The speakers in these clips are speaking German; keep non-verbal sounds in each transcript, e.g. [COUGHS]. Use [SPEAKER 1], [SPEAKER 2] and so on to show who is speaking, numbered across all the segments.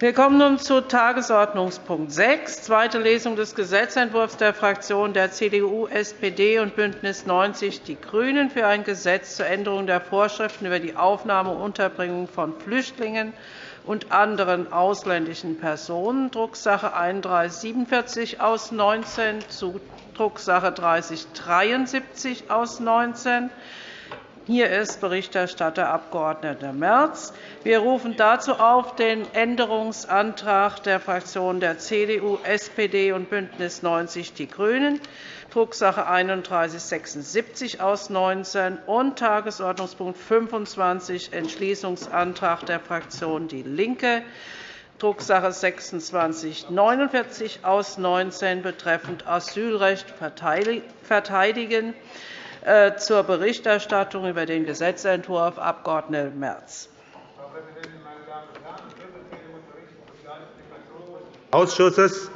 [SPEAKER 1] Wir kommen nun zu Tagesordnungspunkt 6, zweite Lesung des Gesetzentwurfs der Fraktionen der CDU, SPD und BÜNDNIS 90 die GRÜNEN für ein Gesetz zur Änderung der Vorschriften über die Aufnahme und Unterbringung von Flüchtlingen und anderen ausländischen Personen, Drucksache 3147 aus 19 zu Drucksache 3073 aus 19. Hier ist Berichterstatter Abg. Merz. Wir rufen dazu auf den Änderungsantrag der Fraktionen der CDU, SPD und BÜNDNIS 90 die GRÜNEN, Drucksache 3176 aus 19 und Tagesordnungspunkt 25, Entschließungsantrag der Fraktion DIE LINKE, Drucksache 2649 aus 19 betreffend Asylrecht verteidigen. Äh, zur Berichterstattung über den Gesetzentwurf Abg. Merz.
[SPEAKER 2] Ausschusses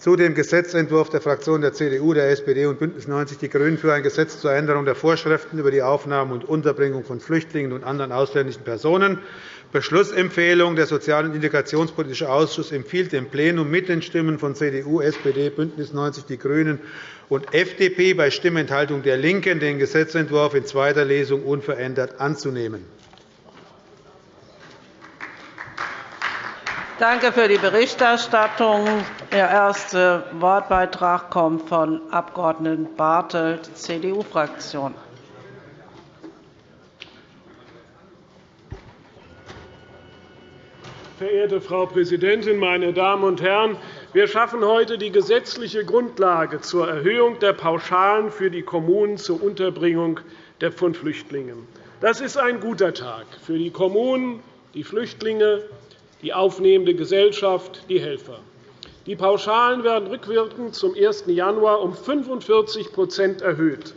[SPEAKER 2] zu dem Gesetzentwurf der Fraktionen der CDU, der SPD und BÜNDNIS 90 die GRÜNEN für ein Gesetz zur Änderung der Vorschriften über die Aufnahme und Unterbringung von Flüchtlingen und anderen ausländischen Personen. Beschlussempfehlung. Der Sozial- und Integrationspolitische Ausschuss empfiehlt dem Plenum mit den Stimmen von CDU, SPD, BÜNDNIS 90 die GRÜNEN und FDP bei Stimmenthaltung der LINKEN, den Gesetzentwurf in zweiter Lesung unverändert anzunehmen.
[SPEAKER 1] Danke für die Berichterstattung. Der erste Wortbeitrag kommt von Abg. Bartelt, CDU-Fraktion.
[SPEAKER 3] Verehrte Frau Präsidentin, meine Damen und Herren! Wir schaffen heute die gesetzliche Grundlage zur Erhöhung der Pauschalen für die Kommunen zur Unterbringung von Flüchtlingen. Das ist ein guter Tag für die Kommunen, die Flüchtlinge, die aufnehmende Gesellschaft, die Helfer. Die Pauschalen werden rückwirkend zum 1. Januar um 45% erhöht.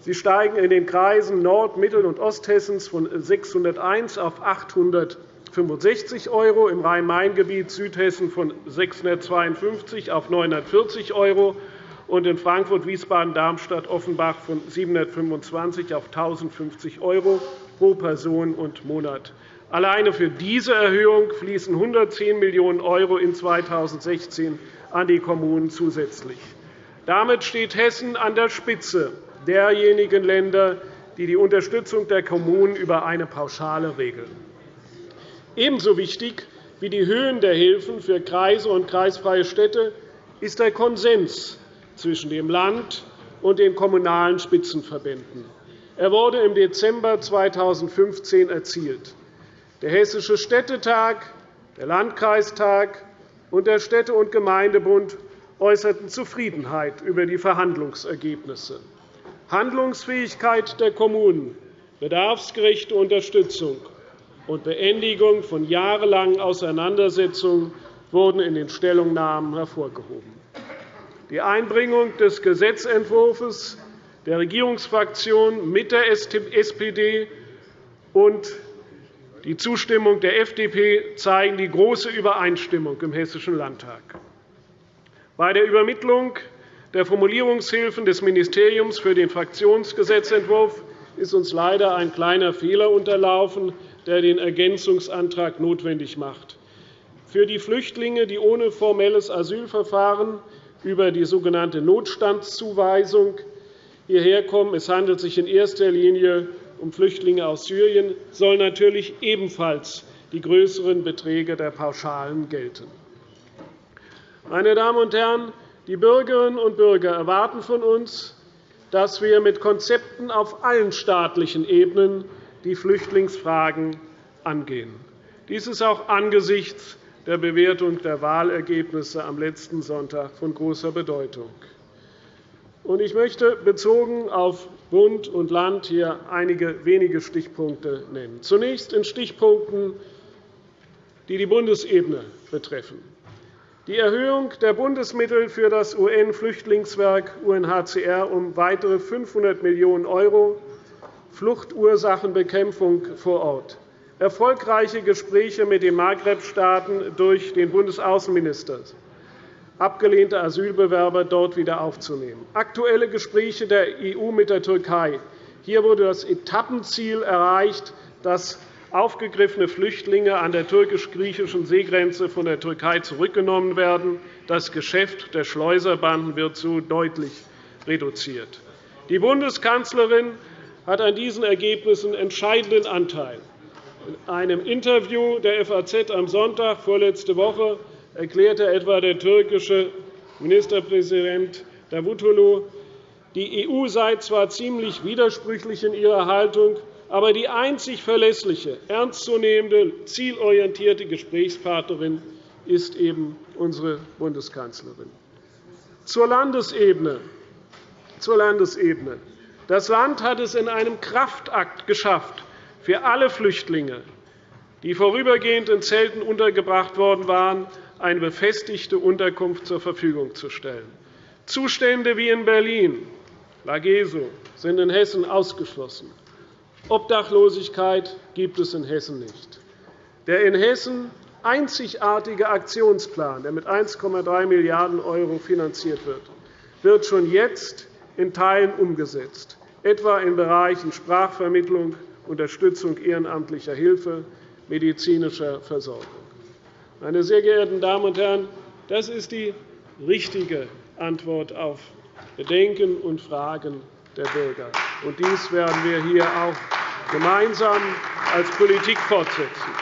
[SPEAKER 3] Sie steigen in den Kreisen Nord-, Mittel- und Osthessens von 601 auf 865 €, im Rhein-Main-Gebiet Südhessen von 652 auf 940 € und in Frankfurt, Wiesbaden, Darmstadt, Offenbach von 725 auf 1.050 € pro Person und Monat. Alleine für diese Erhöhung fließen 110 Millionen € in 2016 an die Kommunen zusätzlich. Damit steht Hessen an der Spitze derjenigen Länder, die die Unterstützung der Kommunen über eine Pauschale regeln. Ebenso wichtig wie die Höhen der Hilfen für Kreise und kreisfreie Städte ist der Konsens zwischen dem Land und den kommunalen Spitzenverbänden. Er wurde im Dezember 2015 erzielt. Der Hessische Städtetag, der Landkreistag und der Städte- und Gemeindebund äußerten Zufriedenheit über die Verhandlungsergebnisse. Handlungsfähigkeit der Kommunen, bedarfsgerechte Unterstützung und Beendigung von jahrelangen Auseinandersetzungen wurden in den Stellungnahmen hervorgehoben. Die Einbringung des Gesetzentwurfs der Regierungsfraktion mit der SPD und die Zustimmung der FDP zeigen die große Übereinstimmung im Hessischen Landtag. Bei der Übermittlung der Formulierungshilfen des Ministeriums für den Fraktionsgesetzentwurf ist uns leider ein kleiner Fehler unterlaufen, der den Ergänzungsantrag notwendig macht. Für die Flüchtlinge, die ohne formelles Asylverfahren über die sogenannte Notstandszuweisung hierher kommen, es handelt sich in erster Linie um Flüchtlinge aus Syrien sollen natürlich ebenfalls die größeren Beträge der Pauschalen gelten. Meine Damen und Herren, die Bürgerinnen und Bürger erwarten von uns, dass wir mit Konzepten auf allen staatlichen Ebenen die Flüchtlingsfragen angehen. Dies ist auch angesichts der Bewertung der Wahlergebnisse am letzten Sonntag von großer Bedeutung. Ich möchte bezogen auf Bund und Land hier einige wenige Stichpunkte nennen. Zunächst in Stichpunkten, die die Bundesebene betreffen. Die Erhöhung der Bundesmittel für das UN-Flüchtlingswerk UNHCR um weitere 500 Millionen €, Fluchtursachenbekämpfung vor Ort, erfolgreiche Gespräche mit den Maghreb-Staaten durch den Bundesaußenminister, abgelehnte Asylbewerber dort wieder aufzunehmen. Aktuelle Gespräche der EU mit der Türkei. Hier wurde das Etappenziel erreicht, dass aufgegriffene Flüchtlinge an der türkisch-griechischen Seegrenze von der Türkei zurückgenommen werden. Das Geschäft der Schleuserbanden wird so deutlich reduziert. Die Bundeskanzlerin hat an diesen Ergebnissen entscheidenden Anteil. In einem Interview der FAZ am Sonntag vorletzte Woche erklärte etwa der türkische Ministerpräsident Davutoglu, die EU sei zwar ziemlich widersprüchlich in ihrer Haltung, aber die einzig verlässliche, ernstzunehmende, zielorientierte Gesprächspartnerin ist eben unsere Bundeskanzlerin. Zur Landesebene. Zur Landesebene. Das Land hat es in einem Kraftakt geschafft, für alle Flüchtlinge, die vorübergehend in Zelten untergebracht worden waren, eine befestigte Unterkunft zur Verfügung zu stellen. Zustände wie in Berlin, Lageso, sind in Hessen ausgeschlossen. Obdachlosigkeit gibt es in Hessen nicht. Der in Hessen einzigartige Aktionsplan, der mit 1,3 Milliarden € finanziert wird, wird schon jetzt in Teilen umgesetzt, etwa in Bereichen Sprachvermittlung, Unterstützung ehrenamtlicher Hilfe, medizinischer Versorgung. Meine sehr geehrten Damen und Herren, das ist die richtige Antwort auf Bedenken und Fragen der Bürger. Und dies werden wir hier auch gemeinsam als Politik fortsetzen.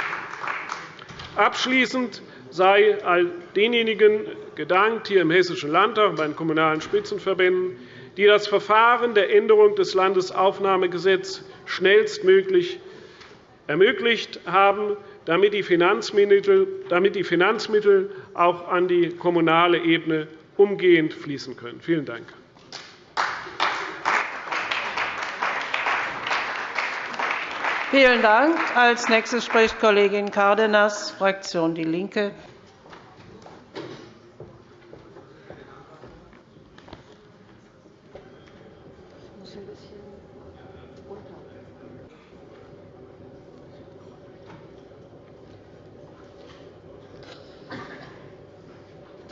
[SPEAKER 3] Abschließend sei all denjenigen gedankt hier im Hessischen Landtag und bei den Kommunalen Spitzenverbänden, die das Verfahren der Änderung des Landesaufnahmegesetzes schnellstmöglich ermöglicht haben, damit die Finanzmittel auch an die kommunale Ebene umgehend fließen können. Vielen Dank.
[SPEAKER 1] Vielen Dank. Als nächstes spricht Kollegin Cárdenas, Fraktion DIE LINKE.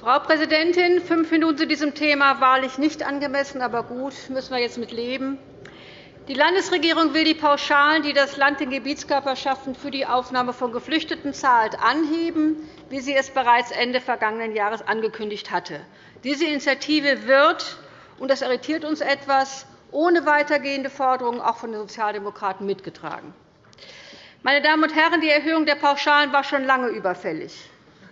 [SPEAKER 4] Frau Präsidentin! Fünf Minuten zu diesem Thema wahrlich nicht angemessen, aber gut, müssen wir jetzt mit leben. Die Landesregierung will die Pauschalen, die das Land den Gebietskörperschaften für die Aufnahme von Geflüchteten zahlt, anheben, wie sie es bereits Ende vergangenen Jahres angekündigt hatte. Diese Initiative wird, und das irritiert uns etwas, ohne weitergehende Forderungen auch von den Sozialdemokraten mitgetragen. Meine Damen und Herren, die Erhöhung der Pauschalen war schon lange überfällig.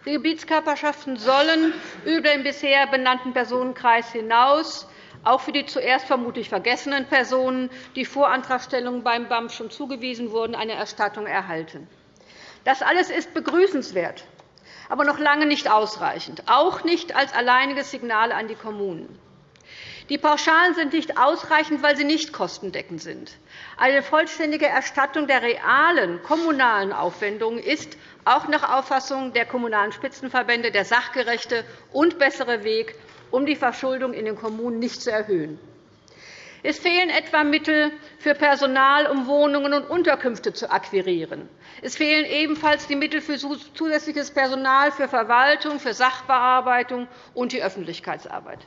[SPEAKER 4] Die Gebietskörperschaften sollen über den bisher benannten Personenkreis hinaus auch für die zuerst vermutlich vergessenen Personen, die vor Antragstellung beim BAM schon zugewiesen wurden, eine Erstattung erhalten. Das alles ist begrüßenswert, aber noch lange nicht ausreichend, auch nicht als alleiniges Signal an die Kommunen. Die Pauschalen sind nicht ausreichend, weil sie nicht kostendeckend sind. Eine vollständige Erstattung der realen kommunalen Aufwendungen ist auch nach Auffassung der Kommunalen Spitzenverbände der sachgerechte und bessere Weg, um die Verschuldung in den Kommunen nicht zu erhöhen. Es fehlen etwa Mittel für Personal, um Wohnungen und Unterkünfte zu akquirieren. Es fehlen ebenfalls die Mittel für zusätzliches Personal für Verwaltung, für Sachbearbeitung und die Öffentlichkeitsarbeit.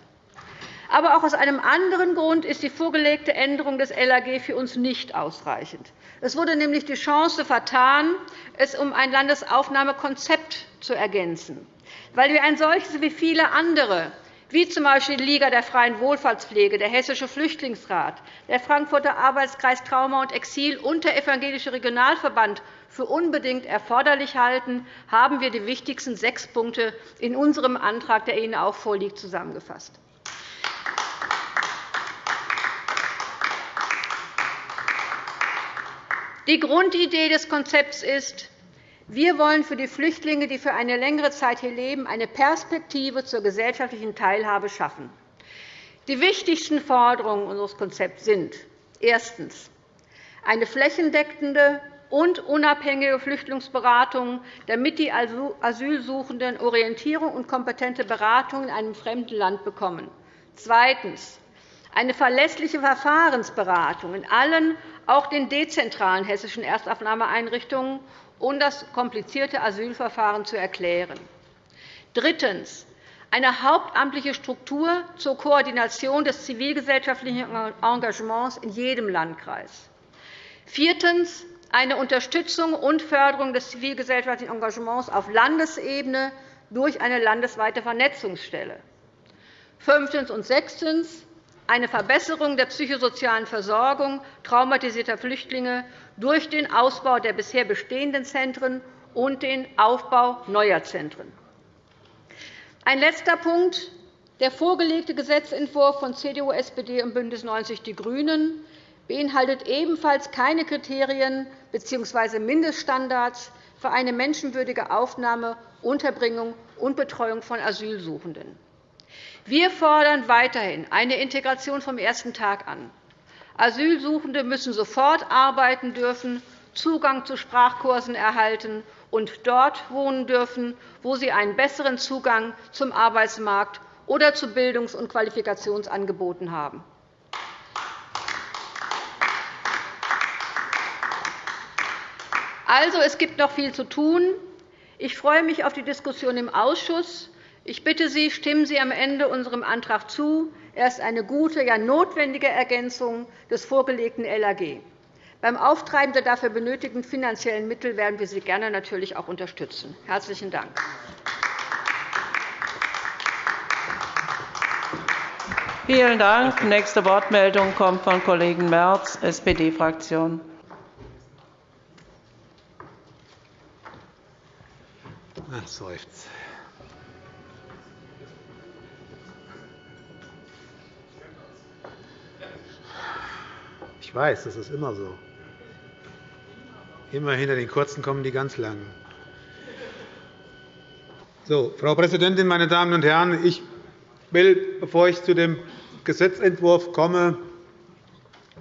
[SPEAKER 4] Aber auch aus einem anderen Grund ist die vorgelegte Änderung des LAG für uns nicht ausreichend. Es wurde nämlich die Chance vertan, es um ein Landesaufnahmekonzept zu ergänzen, weil wir ein solches wie viele andere wie z. B. die Liga der freien Wohlfahrtspflege, der Hessische Flüchtlingsrat, der Frankfurter Arbeitskreis Trauma und Exil und der Evangelische Regionalverband für unbedingt erforderlich halten, haben wir die wichtigsten sechs Punkte in unserem Antrag, der Ihnen auch vorliegt, zusammengefasst. Die Grundidee des Konzepts ist, wir wollen für die Flüchtlinge, die für eine längere Zeit hier leben, eine Perspektive zur gesellschaftlichen Teilhabe schaffen. Die wichtigsten Forderungen unseres Konzepts sind erstens eine flächendeckende und unabhängige Flüchtlingsberatung, damit die Asylsuchenden Orientierung und kompetente Beratung in einem fremden Land bekommen. Zweitens eine verlässliche Verfahrensberatung in allen, auch den dezentralen hessischen Erstaufnahmeeinrichtungen, um das komplizierte Asylverfahren zu erklären. Drittens. Eine hauptamtliche Struktur zur Koordination des zivilgesellschaftlichen Engagements in jedem Landkreis. Viertens eine Unterstützung und Förderung des zivilgesellschaftlichen Engagements auf Landesebene durch eine landesweite Vernetzungsstelle. Fünftens und sechstens eine Verbesserung der psychosozialen Versorgung traumatisierter Flüchtlinge durch den Ausbau der bisher bestehenden Zentren und den Aufbau neuer Zentren. Ein letzter Punkt. Der vorgelegte Gesetzentwurf von CDU, SPD und BÜNDNIS 90 die GRÜNEN beinhaltet ebenfalls keine Kriterien bzw. Mindeststandards für eine menschenwürdige Aufnahme, Unterbringung und Betreuung von Asylsuchenden. Wir fordern weiterhin eine Integration vom ersten Tag an. Asylsuchende müssen sofort arbeiten dürfen, Zugang zu Sprachkursen erhalten und dort wohnen dürfen, wo sie einen besseren Zugang zum Arbeitsmarkt oder zu Bildungs- und Qualifikationsangeboten haben. Also, es gibt noch viel zu tun. Ich freue mich auf die Diskussion im Ausschuss. Ich bitte Sie, stimmen Sie am Ende unserem Antrag zu. Er ist eine gute, ja notwendige Ergänzung des vorgelegten LAG. Beim Auftreiben der dafür benötigten finanziellen Mittel werden wir Sie gerne natürlich auch unterstützen. – Herzlichen Dank.
[SPEAKER 1] Vielen Dank. Nächste Wortmeldung kommt von Kollegen Merz, SPD-Fraktion.
[SPEAKER 2] Ach, Ich weiß, das ist immer so. Immer hinter den Kurzen kommen die ganz Langen. So, Frau Präsidentin, meine Damen und Herren! Ich will, bevor ich zu dem Gesetzentwurf komme,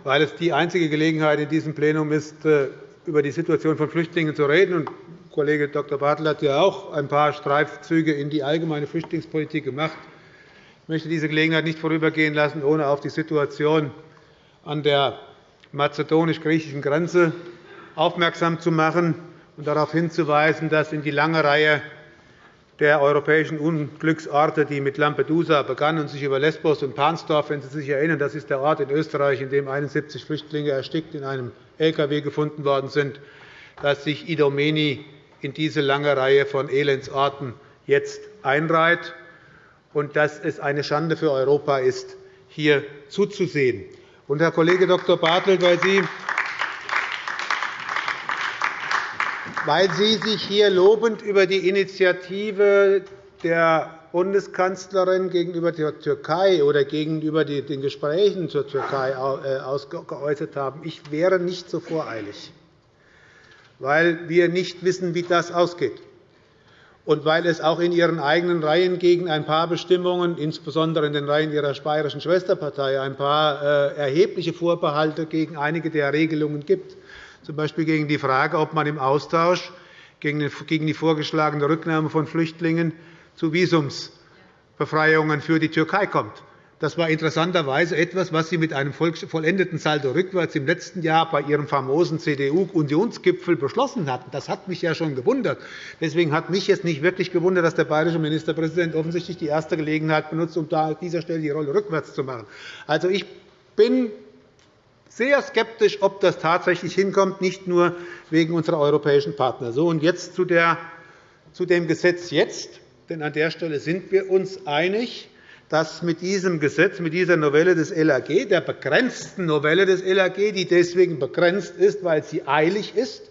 [SPEAKER 2] weil es die einzige Gelegenheit in diesem Plenum ist, äh, über die Situation von Flüchtlingen zu reden. Kollege Dr. Bartel hat ja auch ein paar Streifzüge in die allgemeine Flüchtlingspolitik gemacht. Ich möchte diese Gelegenheit nicht vorübergehen lassen, ohne auf die Situation an der mazedonisch-griechischen Grenze aufmerksam zu machen und darauf hinzuweisen, dass in die lange Reihe der europäischen Unglücksorte, die mit Lampedusa begann und sich über Lesbos und Pansdorf, wenn Sie sich erinnern, das ist der Ort in Österreich, in dem 71 Flüchtlinge erstickt in einem Lkw gefunden worden sind, dass sich Idomeni in diese lange Reihe von Elendsorten jetzt einreiht und dass es eine Schande für Europa ist, hier zuzusehen. Und, Herr Kollege Dr. Bartelt, weil Sie weil Sie sich hier lobend über die Initiative der Bundeskanzlerin gegenüber der Türkei oder gegenüber den Gesprächen zur Türkei äh, geäußert haben. Ich wäre nicht so voreilig, weil wir nicht wissen, wie das ausgeht und weil es auch in Ihren eigenen Reihen gegen ein paar Bestimmungen, insbesondere in den Reihen Ihrer bayerischen Schwesterpartei, ein paar äh, erhebliche Vorbehalte gegen einige der Regelungen gibt z. B. gegen die Frage, ob man im Austausch gegen die vorgeschlagene Rücknahme von Flüchtlingen zu Visumsbefreiungen für die Türkei kommt. Das war interessanterweise etwas, was Sie mit einem vollendeten Saldo rückwärts im letzten Jahr bei Ihrem famosen CDU-Unionsgipfel beschlossen hatten. Das hat mich ja schon gewundert. Deswegen hat mich jetzt nicht wirklich gewundert, dass der bayerische Ministerpräsident offensichtlich die erste Gelegenheit benutzt, um an dieser Stelle die Rolle rückwärts zu machen. Also, ich bin sehr skeptisch, ob das tatsächlich hinkommt, nicht nur wegen unserer europäischen Partner. So, und jetzt zu, der, zu dem Gesetz jetzt. Denn an der Stelle sind wir uns einig, dass mit diesem Gesetz, mit dieser Novelle des LAG, der begrenzten Novelle des LAG, die deswegen begrenzt ist, weil sie eilig ist,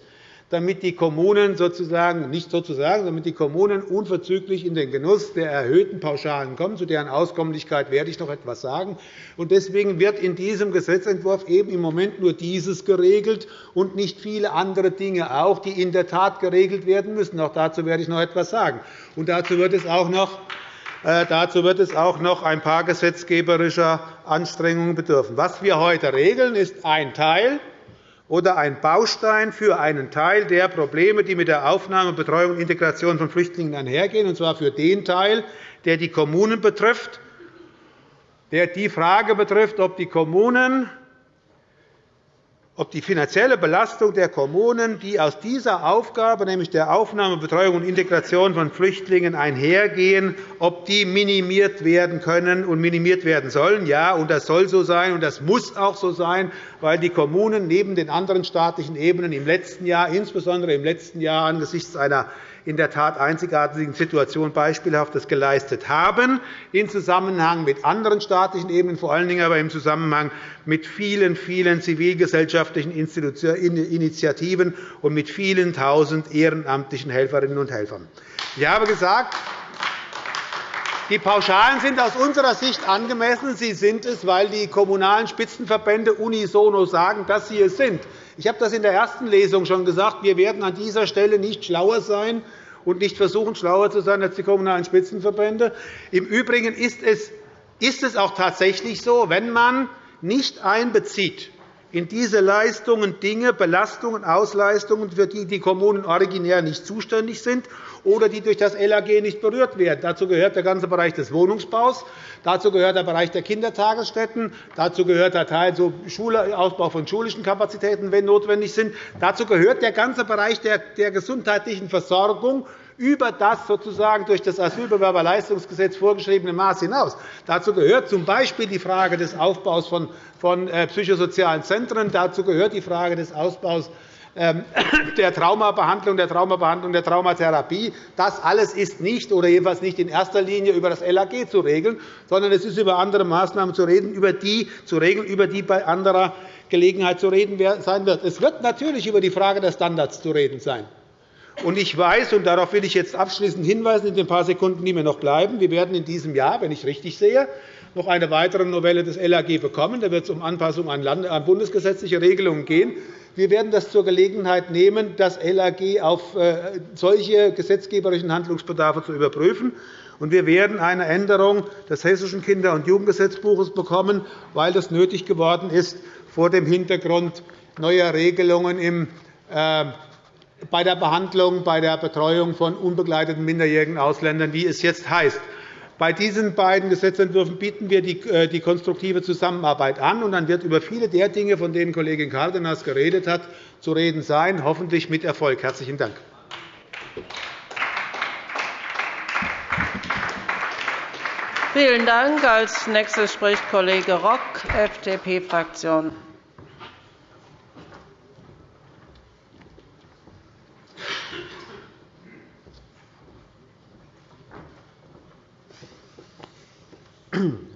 [SPEAKER 2] damit die Kommunen sozusagen nicht sozusagen, damit die Kommunen unverzüglich in den Genuss der erhöhten Pauschalen kommen. Zu deren Auskömmlichkeit werde ich noch etwas sagen. Deswegen wird in diesem Gesetzentwurf eben im Moment nur dieses geregelt und nicht viele andere Dinge auch, die in der Tat geregelt werden müssen. Auch dazu werde ich noch etwas sagen. Und dazu wird es auch noch Dazu wird es auch noch ein paar gesetzgeberischer Anstrengungen bedürfen. Was wir heute regeln, ist ein Teil oder ein Baustein für einen Teil der Probleme, die mit der Aufnahme, Betreuung und Integration von Flüchtlingen einhergehen, und zwar für den Teil, der die Kommunen betrifft, der die Frage betrifft, ob die Kommunen ob die finanzielle Belastung der Kommunen, die aus dieser Aufgabe, nämlich der Aufnahme, Betreuung und Integration von Flüchtlingen einhergehen, ob die minimiert werden können und minimiert werden sollen. Ja, und das soll so sein, und das muss auch so sein, weil die Kommunen neben den anderen staatlichen Ebenen im letzten Jahr, insbesondere im letzten Jahr angesichts einer in der Tat einzigartigen Situation Beispielhaftes geleistet haben, in Zusammenhang mit anderen staatlichen Ebenen, vor allen Dingen aber im Zusammenhang mit vielen, vielen zivilgesellschaftlichen Initiativen und mit vielen Tausend ehrenamtlichen Helferinnen und Helfern. Ich habe gesagt, die Pauschalen sind aus unserer Sicht angemessen. Sie sind es, weil die Kommunalen Spitzenverbände unisono sagen, dass sie es sind. Ich habe das in der ersten Lesung schon gesagt. Wir werden an dieser Stelle nicht schlauer sein und nicht versuchen, schlauer zu sein als die Kommunalen Spitzenverbände. Im Übrigen ist es, ist es auch tatsächlich so, wenn man nicht einbezieht in diese Leistungen Dinge, Belastungen, Ausleistungen, für die die Kommunen originär nicht zuständig sind oder die durch das LAG nicht berührt werden. Dazu gehört der ganze Bereich des Wohnungsbaus, dazu gehört der Bereich der Kindertagesstätten, dazu gehört der Teil so Ausbau von schulischen Kapazitäten, wenn notwendig sind. Dazu gehört der ganze Bereich der gesundheitlichen Versorgung über das sozusagen durch das Asylbewerberleistungsgesetz vorgeschriebene Maß hinaus. Dazu gehört z. B. die Frage des Aufbaus von äh, psychosozialen Zentren. Dazu gehört die Frage des Ausbaus ähm, [COUGHS] der Traumabehandlung, der Traumabehandlung, der Traumatherapie. Das alles ist nicht oder jedenfalls nicht in erster Linie über das LAG zu regeln, sondern es ist über andere Maßnahmen zu, reden, über die, zu regeln, über die bei anderer Gelegenheit zu reden sein wird. Es wird natürlich über die Frage der Standards zu reden sein. Ich weiß, und darauf will ich jetzt abschließend hinweisen, in den paar Sekunden, die mir noch bleiben, wir werden in diesem Jahr, wenn ich richtig sehe, noch eine weitere Novelle des LAG bekommen. Da wird es um Anpassung an bundesgesetzliche Regelungen gehen. Wir werden das zur Gelegenheit nehmen, das LAG auf äh, solche gesetzgeberischen Handlungsbedarfe zu überprüfen. Wir werden eine Änderung des Hessischen Kinder- und Jugendgesetzbuches bekommen, weil das nötig geworden ist vor dem Hintergrund neuer Regelungen äh, bei der Behandlung, bei der Betreuung von unbegleiteten minderjährigen Ausländern, wie es jetzt heißt. Bei diesen beiden Gesetzentwürfen bieten wir äh, die konstruktive Zusammenarbeit an. und Dann wird über viele der Dinge, von denen Kollegin Cárdenas geredet hat, zu reden sein, hoffentlich mit Erfolg. – Herzlichen Dank.
[SPEAKER 1] Vielen Dank. Als nächster spricht Kollege Rock, FDP-Fraktion.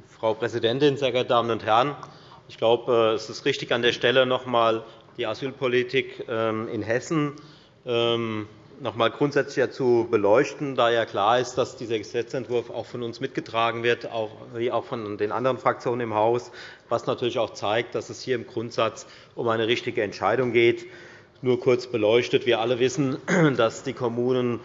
[SPEAKER 5] Frau Präsidentin, sehr geehrte Damen und Herren! Ich glaube, es ist richtig, an der Stelle noch einmal die Asylpolitik ähm, in Hessen ähm, noch einmal grundsätzlicher zu beleuchten, da ja klar ist, dass dieser Gesetzentwurf auch von uns mitgetragen wird, wie auch von den anderen Fraktionen im Haus, was natürlich auch zeigt, dass es hier im Grundsatz um eine richtige Entscheidung geht. Nur kurz beleuchtet. Wir alle wissen, [CLEARS THROAT] dass die Kommunen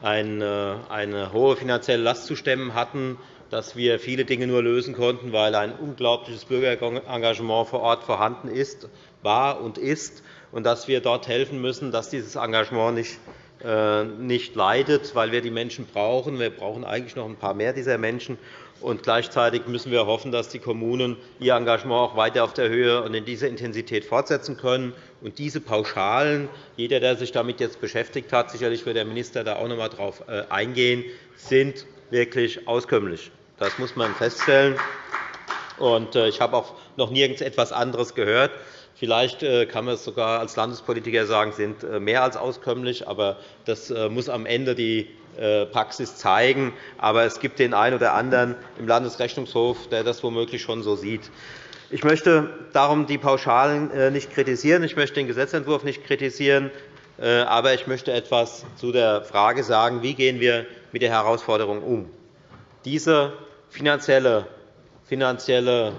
[SPEAKER 5] eine hohe finanzielle Last zu stemmen hatten dass wir viele Dinge nur lösen konnten, weil ein unglaubliches Bürgerengagement vor Ort vorhanden ist, war und ist, und dass wir dort helfen müssen, dass dieses Engagement nicht äh, nicht leidet, weil wir die Menschen brauchen. Wir brauchen eigentlich noch ein paar mehr dieser Menschen. Und gleichzeitig müssen wir hoffen, dass die Kommunen ihr Engagement auch weiter auf der Höhe und in dieser Intensität fortsetzen können. Und diese Pauschalen, jeder, der sich damit jetzt beschäftigt hat, sicherlich wird der Minister da auch noch einmal darauf äh, eingehen, sind wirklich auskömmlich. Das muss man feststellen. Äh, ich habe auch noch nirgends etwas anderes gehört. Vielleicht äh, kann man es sogar als Landespolitiker sagen, sind äh, mehr als auskömmlich. Aber das muss am Ende die Praxis zeigen. Aber es gibt den einen oder anderen im Landesrechnungshof, der das womöglich schon so sieht. Ich möchte darum die Pauschalen nicht kritisieren. Ich möchte den Gesetzentwurf nicht kritisieren. Aber ich möchte etwas zu der Frage sagen, wie gehen wir mit der Herausforderung um. Diese finanzielle, finanzielle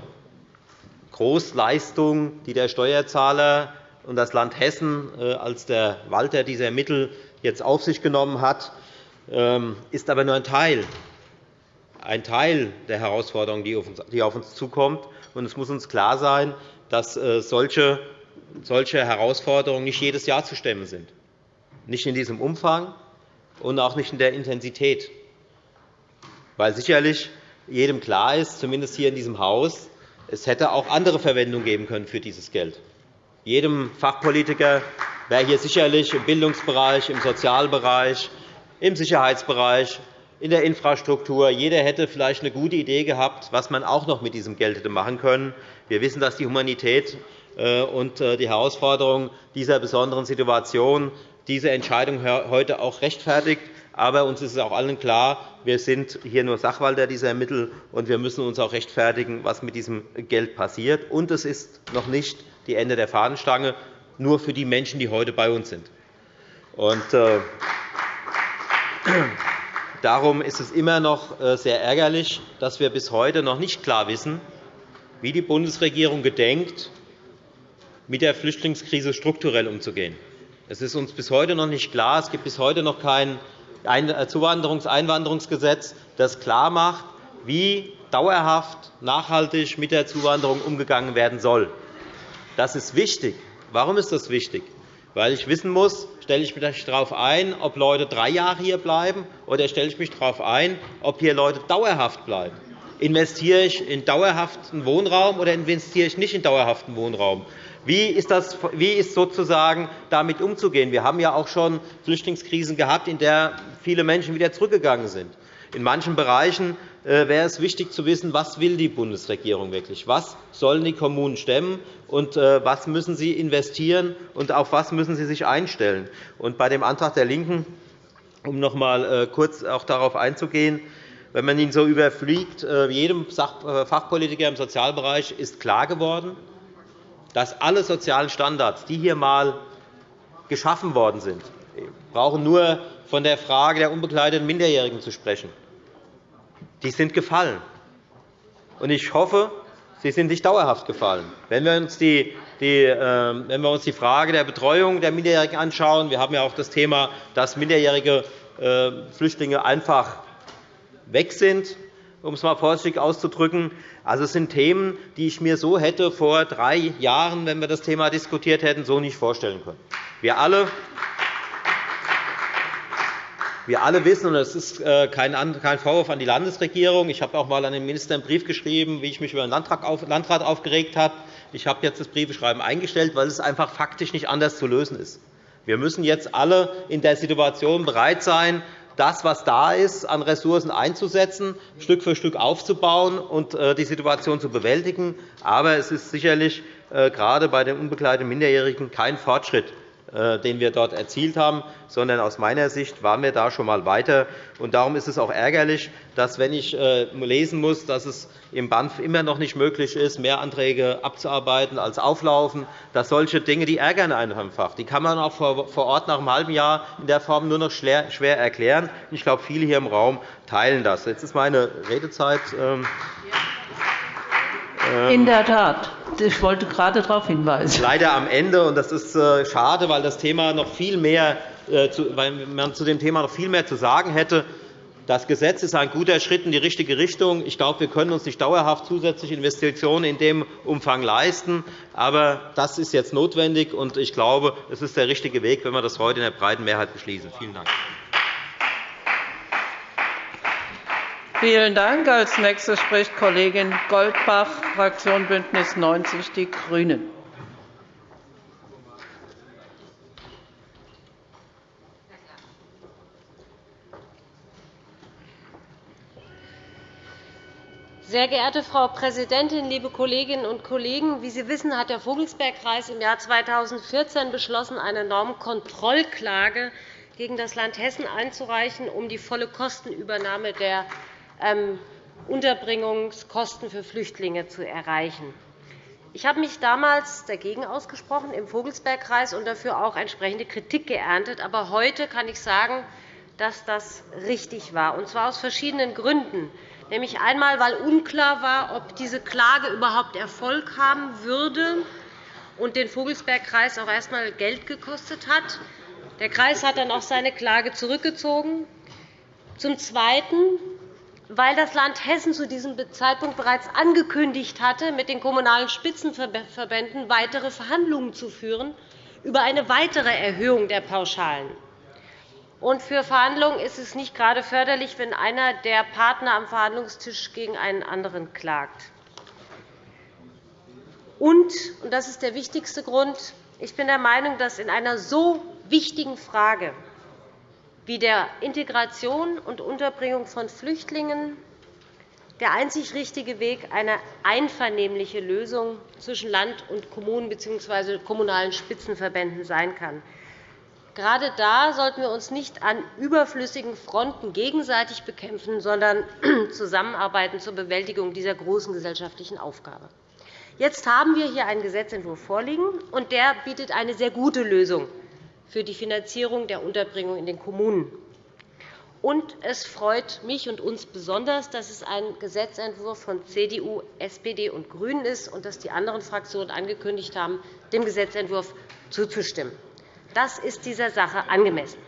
[SPEAKER 5] Großleistung, die der Steuerzahler und das Land Hessen äh, als der Walter dieser Mittel jetzt auf sich genommen hat, ähm, ist aber nur ein Teil, ein Teil der Herausforderung, die auf uns zukommt. Es muss uns klar sein, dass äh, solche Herausforderungen nicht jedes Jahr zu stemmen sind, nicht in diesem Umfang und auch nicht in der Intensität. Weil sicherlich jedem klar ist, zumindest hier in diesem Haus, es hätte auch andere Verwendung geben können für dieses Geld. jedem Fachpolitiker wäre hier sicherlich im Bildungsbereich, im Sozialbereich, im Sicherheitsbereich, in der Infrastruktur. Jeder hätte vielleicht eine gute Idee gehabt, was man auch noch mit diesem Geld hätte machen können. Wir wissen, dass die Humanität äh, und äh, die Herausforderungen dieser besonderen Situation diese Entscheidung heute auch rechtfertigt. Aber uns ist auch allen klar, wir sind hier nur Sachwalter dieser Mittel, und wir müssen uns auch rechtfertigen, was mit diesem Geld passiert. Und es ist noch nicht die Ende der Fahnenstange, nur für die Menschen, die heute bei uns sind. Und, äh, darum ist es immer noch äh, sehr ärgerlich, dass wir bis heute noch nicht klar wissen, wie die Bundesregierung gedenkt, mit der Flüchtlingskrise strukturell umzugehen. Es ist uns bis heute noch nicht klar. Es gibt bis heute noch kein Zuwanderungseinwanderungsgesetz, das klarmacht, wie dauerhaft nachhaltig mit der Zuwanderung umgegangen werden soll. Das ist wichtig. Warum ist das wichtig? Weil ich wissen muss, stelle ich mich darauf ein, ob Leute drei Jahre hier bleiben, oder stelle ich mich darauf ein, ob hier Leute dauerhaft bleiben. Investiere ich in dauerhaften Wohnraum oder investiere ich nicht in dauerhaften Wohnraum? Wie ist, das, wie ist sozusagen damit umzugehen? Wir haben ja auch schon Flüchtlingskrisen gehabt, in der viele Menschen wieder zurückgegangen sind. In manchen Bereichen äh, wäre es wichtig zu wissen, was will die Bundesregierung wirklich? Was sollen die Kommunen stemmen und äh, was müssen sie investieren und auf was müssen sie sich einstellen? Und bei dem Antrag der LINKEN, um noch einmal äh, kurz auch darauf einzugehen, wenn man ihn so überfliegt, jedem Fachpolitiker im Sozialbereich ist klar geworden, dass alle sozialen Standards, die hier einmal geschaffen worden sind, brauchen nur von der Frage der unbegleiteten Minderjährigen zu sprechen. Die sind gefallen. Ich hoffe, sie sind nicht dauerhaft gefallen. Wenn wir uns die, die, äh, wenn wir uns die Frage der Betreuung der Minderjährigen anschauen, wir haben ja auch das Thema, dass minderjährige äh, Flüchtlinge einfach weg sind, um es einmal vorsichtig auszudrücken. Also, es sind Themen, die ich mir so hätte vor drei Jahren, wenn wir das Thema diskutiert hätten, so nicht vorstellen können. Wir alle wir alle wissen, und das ist äh, kein Vorwurf an die Landesregierung, ich habe auch einmal an den Minister einen Brief geschrieben, wie ich mich über den Landrat aufgeregt habe. Ich habe jetzt das Briefeschreiben eingestellt, weil es einfach faktisch nicht anders zu lösen ist. Wir müssen jetzt alle in der Situation bereit sein, das, was da ist, an Ressourcen einzusetzen, Stück für Stück aufzubauen und äh, die Situation zu bewältigen. Aber es ist sicherlich äh, gerade bei den unbegleiteten Minderjährigen kein Fortschritt den wir dort erzielt haben, sondern aus meiner Sicht waren wir da schon einmal weiter. Darum ist es auch ärgerlich, dass, wenn ich äh, lesen muss, dass es im BANF immer noch nicht möglich ist, mehr Anträge abzuarbeiten als auflaufen, dass solche Dinge die ärgern einfach. Die kann man auch vor Ort nach einem halben Jahr in der Form nur noch schwer erklären. Ich glaube, viele hier im Raum teilen das. Jetzt ist meine Redezeit. Ähm,
[SPEAKER 1] in ähm, der Tat. Ich wollte gerade darauf hinweisen.
[SPEAKER 5] Leider am Ende, und das ist äh, schade, weil, das Thema noch viel mehr, äh, weil man zu dem Thema noch viel mehr zu sagen hätte. Das Gesetz ist ein guter Schritt in die richtige Richtung. Ich glaube, wir können uns nicht dauerhaft zusätzliche Investitionen in dem Umfang leisten. Aber das ist jetzt notwendig, und ich glaube, es ist der richtige Weg, wenn wir das heute in der breiten Mehrheit beschließen. Vielen Dank.
[SPEAKER 1] Vielen Dank. Als nächste spricht Kollegin Goldbach, Fraktion BÜNDNIS 90 die GRÜNEN.
[SPEAKER 6] Sehr geehrte Frau Präsidentin, liebe Kolleginnen und Kollegen! Wie Sie wissen, hat der Vogelsbergkreis im Jahr 2014 beschlossen, eine Normkontrollklage gegen das Land Hessen einzureichen, um die volle Kostenübernahme der Unterbringungskosten für Flüchtlinge zu erreichen. Ich habe mich damals dagegen ausgesprochen im Vogelsbergkreis und dafür auch entsprechende Kritik geerntet. Aber heute kann ich sagen, dass das richtig war, und zwar aus verschiedenen Gründen. Nämlich einmal, weil unklar war, ob diese Klage überhaupt Erfolg haben würde und den Vogelsbergkreis auch erst einmal Geld gekostet hat. Der Kreis hat dann auch seine Klage zurückgezogen. Zum Zweiten, weil das Land Hessen zu diesem Zeitpunkt bereits angekündigt hatte, mit den Kommunalen Spitzenverbänden weitere Verhandlungen zu führen über eine weitere Erhöhung der Pauschalen. Und für Verhandlungen ist es nicht gerade förderlich, wenn einer der Partner am Verhandlungstisch gegen einen anderen klagt. Und, und das ist der wichtigste Grund, ich bin der Meinung, dass in einer so wichtigen Frage wie der Integration und Unterbringung von Flüchtlingen der einzig richtige Weg eine einvernehmliche Lösung zwischen Land und Kommunen bzw. kommunalen Spitzenverbänden sein kann. Gerade da sollten wir uns nicht an überflüssigen Fronten gegenseitig bekämpfen, sondern [CLEARS THROAT] zusammenarbeiten zur Bewältigung dieser großen gesellschaftlichen Aufgabe. Jetzt haben wir hier einen Gesetzentwurf vorliegen, und der bietet eine sehr gute Lösung für die Finanzierung der Unterbringung in den Kommunen. Und es freut mich und uns besonders, dass es ein Gesetzentwurf von CDU, SPD und GRÜNEN ist und dass die anderen Fraktionen angekündigt haben, dem Gesetzentwurf zuzustimmen. Das ist dieser Sache angemessen.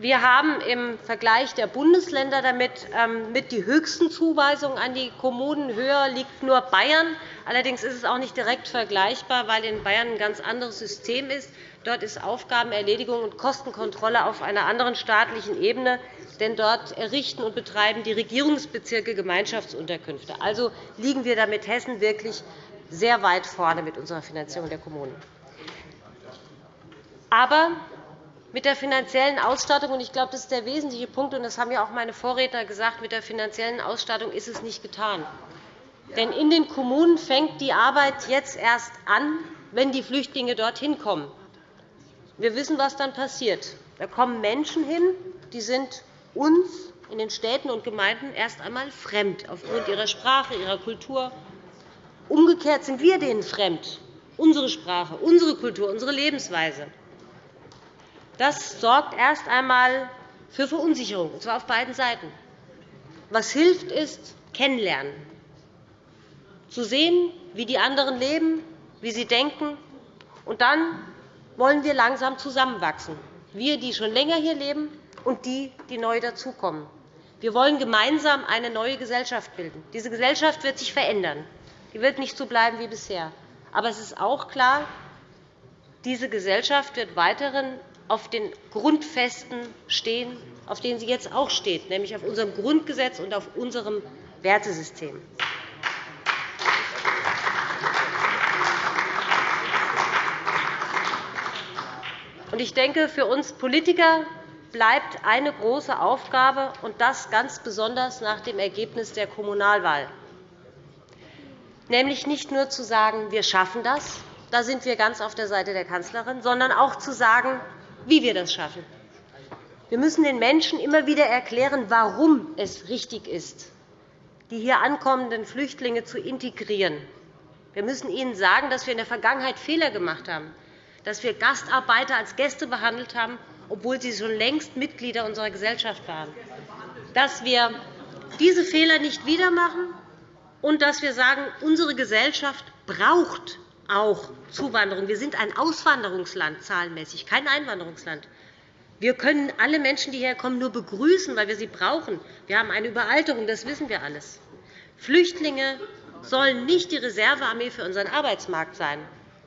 [SPEAKER 6] Wir haben im Vergleich der Bundesländer damit ähm, mit die höchsten Zuweisungen an die Kommunen. Höher liegt nur Bayern. Allerdings ist es auch nicht direkt vergleichbar, weil in Bayern ein ganz anderes System ist. Dort ist Aufgabenerledigung und Kostenkontrolle auf einer anderen staatlichen Ebene. Denn dort errichten und betreiben die Regierungsbezirke Gemeinschaftsunterkünfte. Also liegen wir da mit Hessen wirklich sehr weit vorne mit unserer Finanzierung der Kommunen. Aber mit der finanziellen Ausstattung, und ich glaube, das ist der wesentliche Punkt, und das haben ja auch meine Vorredner gesagt, mit der finanziellen Ausstattung ist es nicht getan. Denn in den Kommunen fängt die Arbeit jetzt erst an, wenn die Flüchtlinge dorthin kommen. Wir wissen, was dann passiert. Da kommen Menschen hin, die sind uns in den Städten und Gemeinden erst einmal fremd, aufgrund ihrer Sprache, ihrer Kultur. Umgekehrt sind wir denen fremd, unsere Sprache, unsere Kultur, unsere Lebensweise. Das sorgt erst einmal für Verunsicherung, und zwar auf beiden Seiten. Was hilft, ist Kennenlernen, zu sehen, wie die anderen leben, wie sie denken. Und dann wollen wir langsam zusammenwachsen, wir, die schon länger hier leben, und die, die neu dazukommen. Wir wollen gemeinsam eine neue Gesellschaft bilden. Diese Gesellschaft wird sich verändern. Die wird nicht so bleiben wie bisher. Aber es ist auch klar, diese Gesellschaft wird weiterhin auf den Grundfesten stehen, auf denen sie jetzt auch steht, nämlich auf unserem Grundgesetz und auf unserem Wertesystem. Ich denke, für uns Politiker bleibt eine große Aufgabe, und das ganz besonders nach dem Ergebnis der Kommunalwahl, nämlich nicht nur zu sagen, wir schaffen das, da sind wir ganz auf der Seite der Kanzlerin, sondern auch zu sagen, wie wir das schaffen. Wir müssen den Menschen immer wieder erklären, warum es richtig ist, die hier ankommenden Flüchtlinge zu integrieren. Wir müssen ihnen sagen, dass wir in der Vergangenheit Fehler gemacht haben, dass wir Gastarbeiter als Gäste behandelt haben, obwohl sie schon längst Mitglieder unserer Gesellschaft waren, dass wir diese Fehler nicht wieder machen und dass wir sagen, unsere Gesellschaft braucht auch Zuwanderung. Wir sind ein Auswanderungsland zahlenmäßig, kein Einwanderungsland. Wir können alle Menschen, die herkommen, nur begrüßen, weil wir sie brauchen. Wir haben eine Überalterung, das wissen wir alles. Flüchtlinge sollen nicht die Reservearmee für unseren Arbeitsmarkt sein.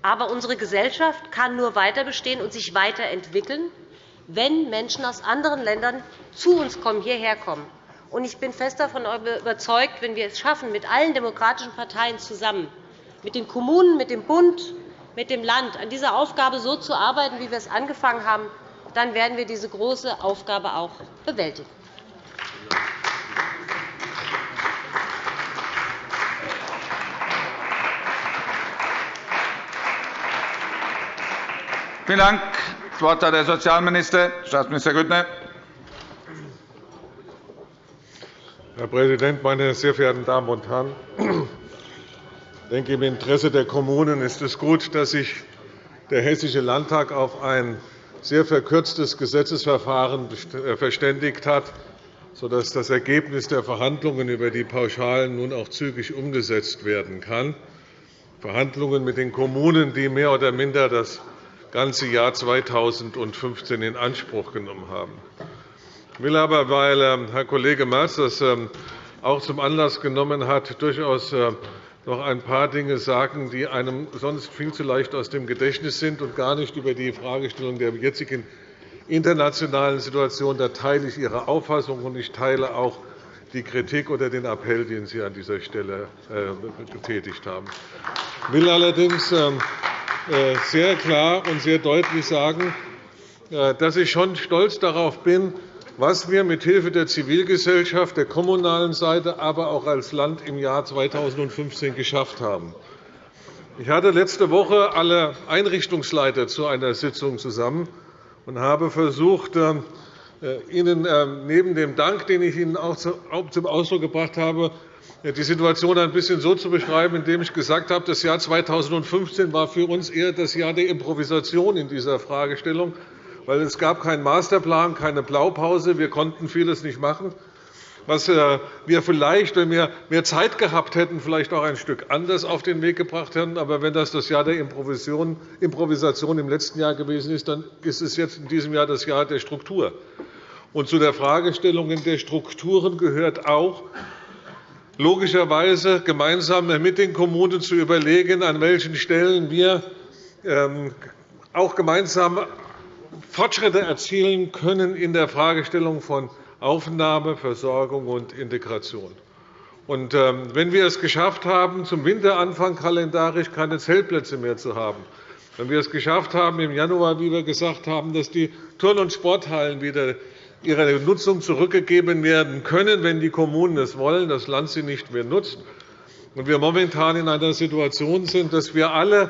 [SPEAKER 6] Aber unsere Gesellschaft kann nur weiter bestehen und sich weiterentwickeln, wenn Menschen aus anderen Ländern zu uns kommen, hierher kommen. Ich bin fest davon überzeugt, wenn wir es schaffen, mit allen demokratischen Parteien zusammen mit den Kommunen, mit dem Bund, mit dem Land an dieser Aufgabe so zu arbeiten, wie wir es angefangen haben, dann werden wir diese große Aufgabe auch bewältigen.
[SPEAKER 7] Vielen Dank. Das Wort hat der Sozialminister, Staatsminister Grüttner.
[SPEAKER 8] Herr Präsident, meine sehr verehrten Damen und Herren! Denke, im Interesse der Kommunen ist es gut, dass sich der Hessische Landtag auf ein sehr verkürztes Gesetzesverfahren äh, verständigt hat, sodass das Ergebnis der Verhandlungen über die Pauschalen nun auch zügig umgesetzt werden kann. Verhandlungen mit den Kommunen, die mehr oder minder das ganze Jahr 2015 in Anspruch genommen haben. Ich will aber, weil ähm, Herr Kollege Merz das ähm, auch zum Anlass genommen hat, durchaus äh, noch ein paar Dinge sagen, die einem sonst viel zu leicht aus dem Gedächtnis sind und gar nicht über die Fragestellung der jetzigen internationalen Situation. Da teile ich Ihre Auffassung, und ich teile auch die Kritik oder den Appell, den Sie an dieser Stelle äh, getätigt haben. Ich will allerdings ähm, äh, sehr klar und sehr deutlich sagen, äh, dass ich schon stolz darauf bin, was wir mithilfe der Zivilgesellschaft, der kommunalen Seite, aber auch als Land im Jahr 2015 geschafft haben. Ich hatte letzte Woche alle Einrichtungsleiter zu einer Sitzung zusammen und habe versucht, ähm, äh, Ihnen ähm, neben dem Dank, den ich Ihnen auch zum Ausdruck gebracht habe, die Situation ein bisschen so zu beschreiben, indem ich gesagt habe, das Jahr 2015 war für uns eher das Jahr der Improvisation in dieser Fragestellung, weil es gab keinen Masterplan, keine Blaupause. Wir konnten vieles nicht machen, was äh, wir vielleicht, wenn wir mehr Zeit gehabt hätten, vielleicht auch ein Stück anders auf den Weg gebracht hätten. Aber wenn das das Jahr der Improvisation im letzten Jahr gewesen ist, dann ist es jetzt in diesem Jahr das Jahr der Struktur. Und zu der Fragestellung der Strukturen gehört auch, logischerweise gemeinsam mit den Kommunen zu überlegen, an welchen Stellen wir ähm, auch gemeinsam Fortschritte erzielen können in der Fragestellung von Aufnahme, Versorgung und Integration. Ähm, wenn wir es geschafft haben, zum Winteranfang kalendarisch keine Zeltplätze mehr zu haben, wenn wir es geschafft haben, im Januar, wie wir gesagt haben, dass die Turn- und Sporthallen wieder ihrer Nutzung zurückgegeben werden können, wenn die Kommunen es wollen, das Land sie nicht mehr nutzt. Und wir momentan in einer Situation sind, dass wir alle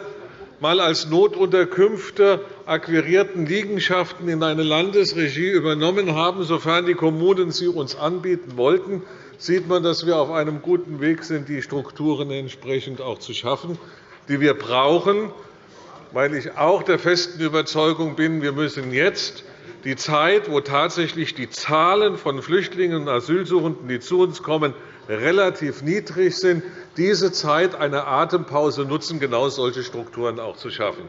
[SPEAKER 8] mal als Notunterkünfte akquirierten Liegenschaften in eine Landesregie übernommen haben, sofern die Kommunen sie uns anbieten wollten, sieht man, dass wir auf einem guten Weg sind, die Strukturen entsprechend auch zu schaffen, die wir brauchen, weil ich auch der festen Überzeugung bin, wir müssen jetzt die Zeit, wo tatsächlich die Zahlen von Flüchtlingen und Asylsuchenden, die zu uns kommen, relativ niedrig sind, diese Zeit eine Atempause nutzen, genau solche Strukturen auch zu schaffen,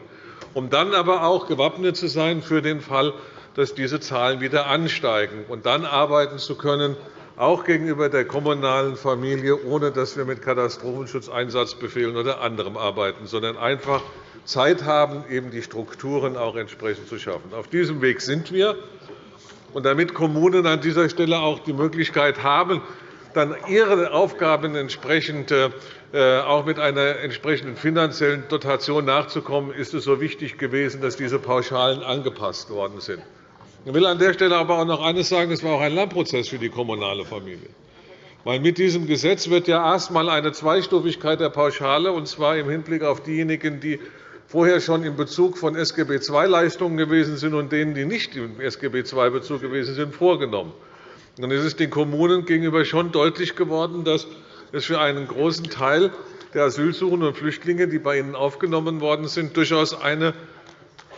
[SPEAKER 8] um dann aber auch gewappnet zu sein für den Fall, dass diese Zahlen wieder ansteigen, und dann arbeiten zu können, auch gegenüber der kommunalen Familie, ohne dass wir mit Katastrophenschutzeinsatzbefehlen oder anderem arbeiten, sondern einfach Zeit haben, eben die Strukturen auch entsprechend zu schaffen. Auf diesem Weg sind wir. Und damit Kommunen an dieser Stelle auch die Möglichkeit haben, dann ihre Aufgaben entsprechend äh, auch mit einer entsprechenden finanziellen Dotation nachzukommen, ist es so wichtig gewesen, dass diese Pauschalen angepasst worden sind. Ich will an der Stelle aber auch noch eines sagen. Es war auch ein Lernprozess für die kommunale Familie. Weil mit diesem Gesetz wird ja erst einmal eine Zweistufigkeit der Pauschale, und zwar im Hinblick auf diejenigen, die vorher schon in Bezug von SGB II-Leistungen gewesen sind und denen, die nicht im SGB II-Bezug gewesen sind, vorgenommen. Dann ist es den Kommunen gegenüber schon deutlich geworden, dass es für einen großen Teil der Asylsuchenden und Flüchtlinge, die bei ihnen aufgenommen worden sind, durchaus eine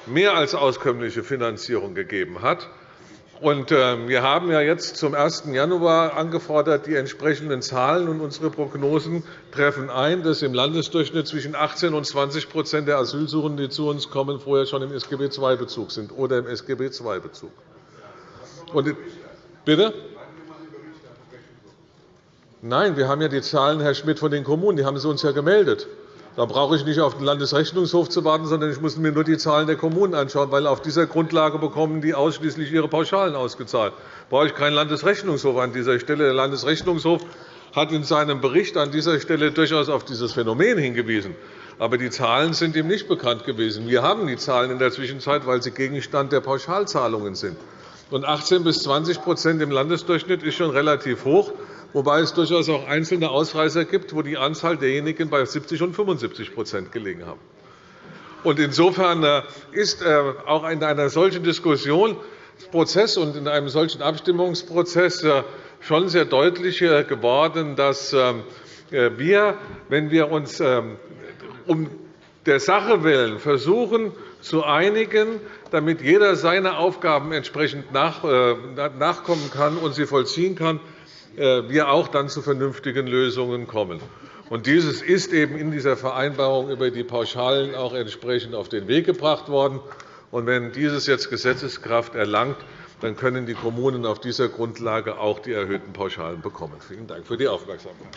[SPEAKER 8] mehr als auskömmliche Finanzierung gegeben hat. Ähm, wir haben jetzt zum 1. Januar angefordert, die entsprechenden Zahlen und unsere Prognosen treffen ein, dass im Landesdurchschnitt zwischen 18 und 20% der Asylsuchenden, die zu uns kommen, vorher schon im SGB II-Bezug sind oder im SGB II-Bezug. Bitte? Nein, wir haben ja die Zahlen, Herr Schmidt, von den Kommunen. Die haben Sie uns ja gemeldet. Da brauche ich nicht auf den Landesrechnungshof zu warten, sondern ich muss mir nur die Zahlen der Kommunen anschauen, weil auf dieser Grundlage bekommen die ausschließlich ihre Pauschalen ausgezahlt. Da brauche ich keinen Landesrechnungshof an dieser Stelle. Der Landesrechnungshof hat in seinem Bericht an dieser Stelle durchaus auf dieses Phänomen hingewiesen. Aber die Zahlen sind ihm nicht bekannt gewesen. Wir haben die Zahlen in der Zwischenzeit, weil sie Gegenstand der Pauschalzahlungen sind. 18 bis 20% im Landesdurchschnitt ist schon relativ hoch wobei es durchaus auch einzelne Ausreißer gibt, wo die Anzahl derjenigen bei 70 und 75% gelegen haben. Insofern äh, ist äh, auch in einer solchen Diskussionsprozess und in einem solchen Abstimmungsprozess äh, schon sehr deutlich geworden, dass wir, wenn wir uns um der Sache willen versuchen zu einigen, damit jeder seine Aufgaben entsprechend nachkommen kann und sie vollziehen kann, äh, wir auch dann zu vernünftigen Lösungen kommen. Dieses ist eben in dieser Vereinbarung über die Pauschalen auch entsprechend auf den Weg gebracht worden. wenn dieses jetzt Gesetzeskraft erlangt, dann können die Kommunen auf dieser Grundlage auch die erhöhten Pauschalen bekommen. Vielen Dank für die Aufmerksamkeit.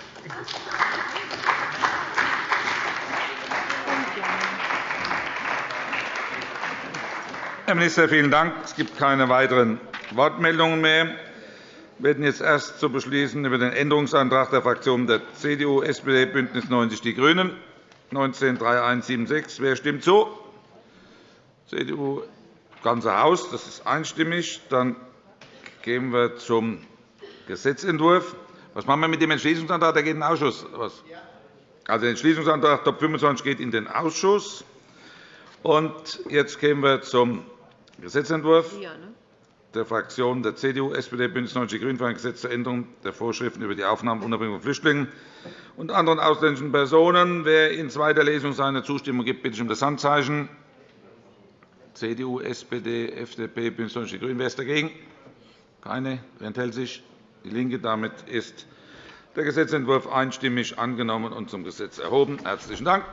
[SPEAKER 7] Herr Minister, vielen Dank. Es gibt keine weiteren Wortmeldungen mehr. werden jetzt erst zu beschließen über den Änderungsantrag der Fraktionen der CDU, SPD, BÜNDNIS 90 die GRÜNEN 193176. Wer stimmt zu? CDU, ganze Haus. Das ist einstimmig. Dann gehen wir zum Gesetzentwurf. Was machen wir mit dem Entschließungsantrag? Der geht in den Ausschuss. Also, der Entschließungsantrag Top 25 geht in den Ausschuss. Und jetzt gehen wir zum Gesetzentwurf ne? der Fraktionen der CDU, SPD, BÜNDNIS 90 die GRÜNEN für ein Gesetz zur Änderung der Vorschriften über die Aufnahme und Unterbringung von Flüchtlingen und anderen ausländischen Personen. Wer in zweiter Lesung seine Zustimmung gibt, bitte ich um das Handzeichen. CDU, SPD, FDP, BÜNDNIS 90 die GRÜNEN. Wer ist dagegen? Keine. Wer enthält sich? DIE LINKE. Damit ist der Gesetzentwurf einstimmig angenommen und zum Gesetz erhoben. – Herzlichen Dank.